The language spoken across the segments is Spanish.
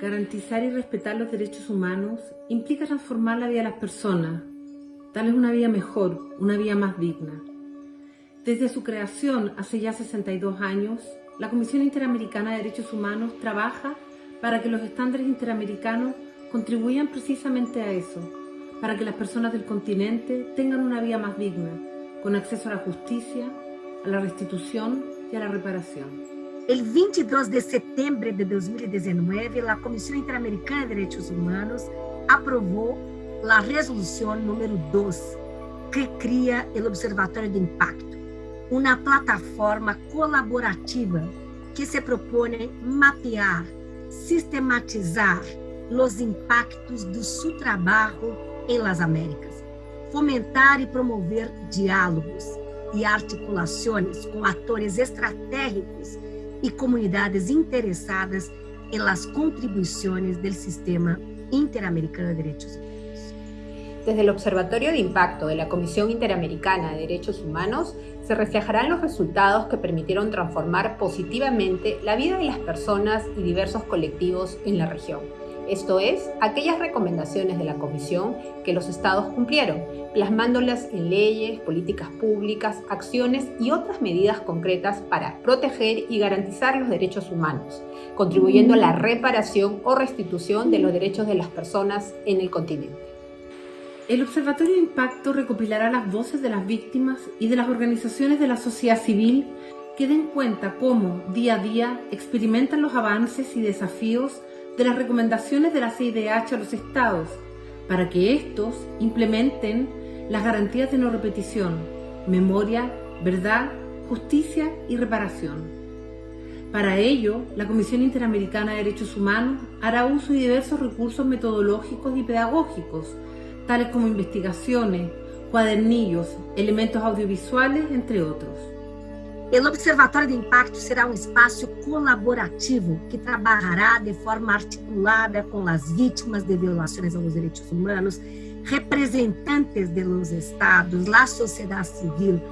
Garantizar y respetar los derechos humanos implica transformar la vida de las personas, darles una vida mejor, una vida más digna. Desde su creación hace ya 62 años, la Comisión Interamericana de Derechos Humanos trabaja para que los estándares interamericanos contribuyan precisamente a eso, para que las personas del continente tengan una vida más digna, con acceso a la justicia, a la restitución y a la reparación. El 22 de setembro de 2019, a Comissão Interamericana de Direitos Humanos aprovou a resolução número 2, que cria o Observatório de Impacto, uma plataforma colaborativa que se propõe mapear, sistematizar os impactos do seu trabalho em las Américas, fomentar e promover diálogos e articulações com atores estratégicos y comunidades interesadas en las contribuciones del Sistema Interamericano de Derechos Humanos. Desde el Observatorio de Impacto de la Comisión Interamericana de Derechos Humanos se reflejarán los resultados que permitieron transformar positivamente la vida de las personas y diversos colectivos en la región esto es, aquellas recomendaciones de la Comisión que los estados cumplieron, plasmándolas en leyes, políticas públicas, acciones y otras medidas concretas para proteger y garantizar los derechos humanos, contribuyendo a la reparación o restitución de los derechos de las personas en el continente. El Observatorio de Impacto recopilará las voces de las víctimas y de las organizaciones de la sociedad civil que den cuenta cómo, día a día, experimentan los avances y desafíos de las recomendaciones de la CIDH a los estados para que estos implementen las garantías de no repetición, memoria, verdad, justicia y reparación. Para ello, la Comisión Interamericana de Derechos Humanos hará uso de diversos recursos metodológicos y pedagógicos, tales como investigaciones, cuadernillos, elementos audiovisuales, entre otros. O Observatório de Impacto será um espaço colaborativo que trabalhará de forma articulada com as vítimas de violações aos direitos humanos, representantes de los estados, a sociedade civil,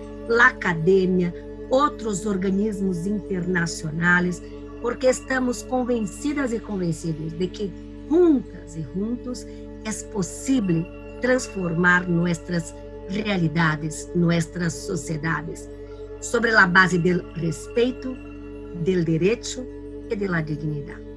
a academia, outros organismos internacionais, porque estamos convencidas e convencidos de que juntas e juntos é possível transformar nossas realidades, nossas sociedades sobre a base do respeito, do direito e da dignidade.